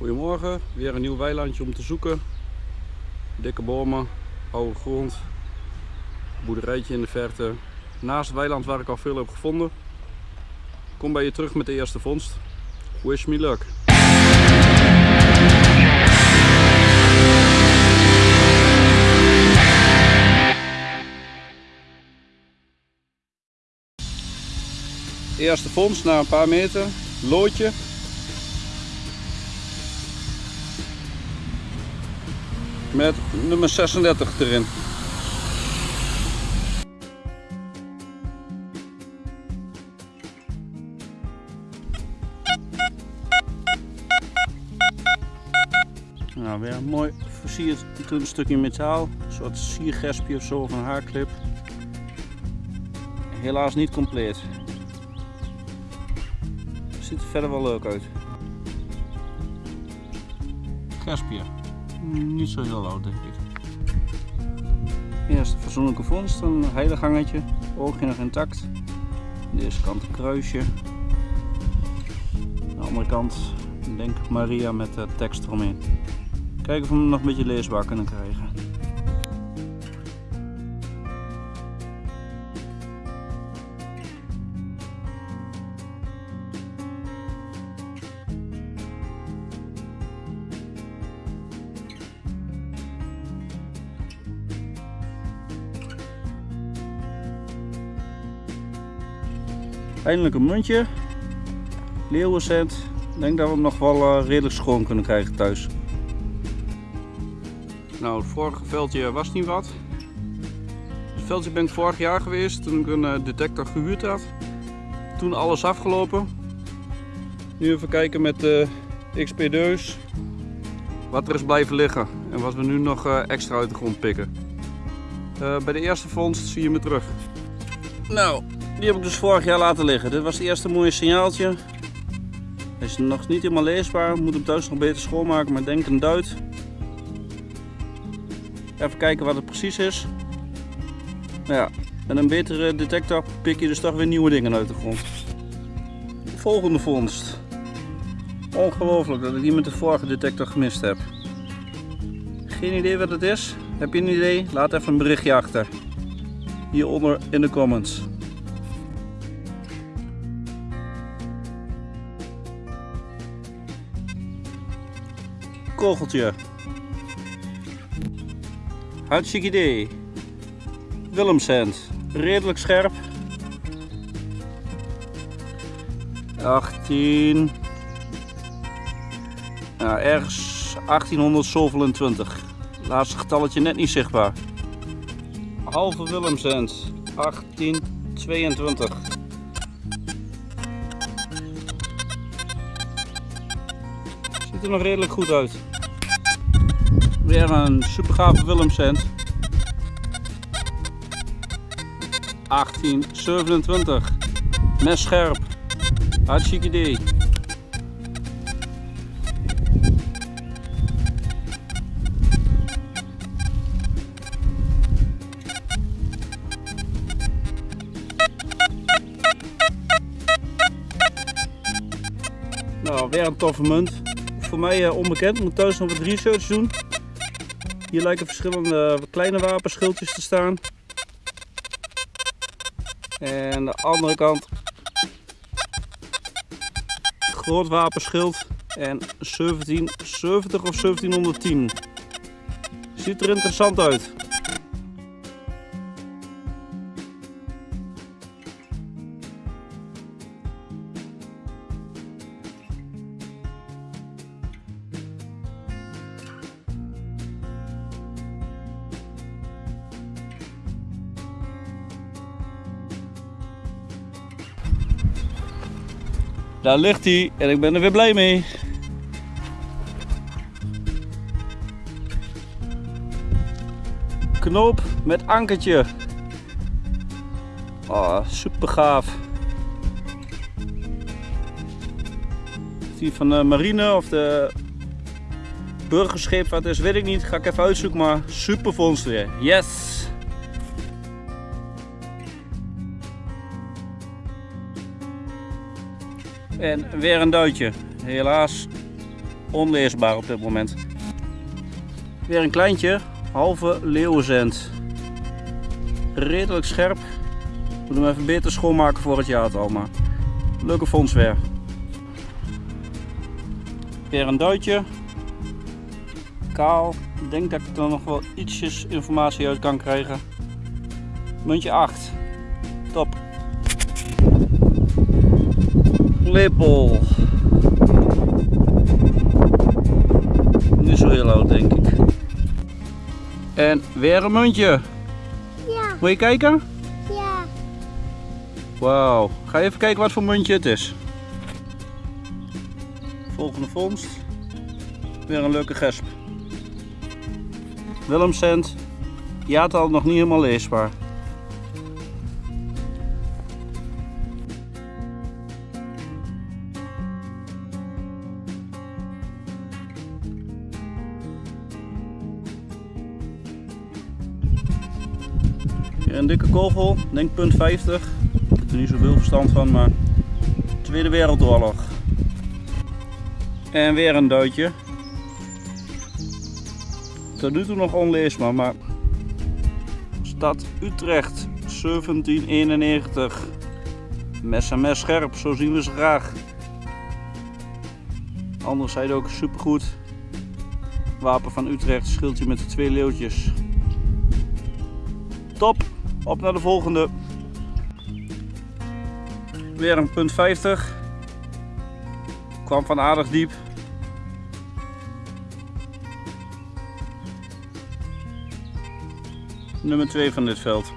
Goedemorgen, weer een nieuw weilandje om te zoeken. Dikke bomen, oude grond, boerderijtje in de verte. Naast het weiland waar ik al veel heb gevonden. Kom bij je terug met de eerste vondst. Wish me luck. Eerste vondst na een paar meter. Loodje. Met nummer 36 erin. Nou, weer een mooi versierd stukje metaal. Een soort siergespje of zo of een haarklip. Helaas niet compleet. Ziet er verder wel leuk uit. Gespje. Niet zo heel oud denk ik. Eerst fatsoenlijke vondst, een heidegangetje. Oogje nog intact. Deze kant een kruisje. Aan de andere kant denk Maria met de tekst eromheen. Kijken of we hem nog een beetje leesbaar kunnen krijgen. Eindelijk een muntje. Leeuwencent. Ik denk dat we hem nog wel uh, redelijk schoon kunnen krijgen thuis. Nou, het vorige veldje was niet wat. Het veldje ben ik vorig jaar geweest toen ik een uh, detector gehuurd had. Toen alles afgelopen. Nu even kijken met de XP-deus wat er is blijven liggen en wat we nu nog extra uit de grond pikken. bij de eerste vondst zie je me terug. Nou, die heb ik dus vorig jaar laten liggen. Dit was het eerste mooie signaaltje. Hij is nog niet helemaal leesbaar. Moet hem thuis nog beter schoonmaken, maar denk een duit. Even kijken wat het precies is. Nou ja, met een betere detector pik je dus toch weer nieuwe dingen uit de grond. Volgende vondst. Ongelooflijk dat ik die met de vorige detector gemist heb. Geen idee wat het is? Heb je een idee? Laat even een berichtje achter. Hieronder in de comments. Kogeltje. Hartstikke idee. Willemsend. Redelijk scherp. 18. Ja, ergens 1827. Laatste getalletje net niet zichtbaar. Halve Willemsend. 1822. Ziet er nog redelijk goed uit. Weer een super gave Willemscent. 1827. Mes scherp. Hartstikke idee. Nou, weer een toffe munt. Voor mij uh, onbekend, moet thuis nog wat research doen. Hier lijken verschillende kleine wapenschildjes te staan. En de andere kant groot wapenschild en 1770 of 1710. Ziet er interessant uit. Daar ligt hij en ik ben er weer blij mee. Knoop met ankertje. Oh, super gaaf. Die van de marine of de burgerschip wat is, weet ik niet. Ga ik even uitzoeken, maar super vondst weer. Yes! En weer een duitje. Helaas onleesbaar op dit moment. Weer een kleintje, halve leeuwenzend. Redelijk scherp. Doen hem even beter schoonmaken voor het jaartal, maar leuke fonds weer. Weer een duitje. Kaal. Ik denk dat ik er nog wel ietsjes informatie uit kan krijgen. Muntje 8. Top. Lepel. Niet zo heel oud denk ik. En weer een muntje. Ja, Moet je kijken? ja. Wauw. Ga even kijken wat voor muntje het is. Volgende vondst. Weer een leuke gesp. Willemcent. Jaartal nog niet helemaal leesbaar. Een dikke kogel, denk punt 50. Ik heb er niet zoveel verstand van, maar Tweede Wereldoorlog. En weer een duitje. Tot nu toe nog onleesbaar, maar Stad Utrecht 1791. Mes en mes scherp, zo zien we ze graag. Anderzijds ook supergoed. Wapen van Utrecht, schildje met de twee leeuwtjes. Top, op naar de volgende. Weer een punt 50. Kwam van aardig diep. Nummer 2 van dit veld.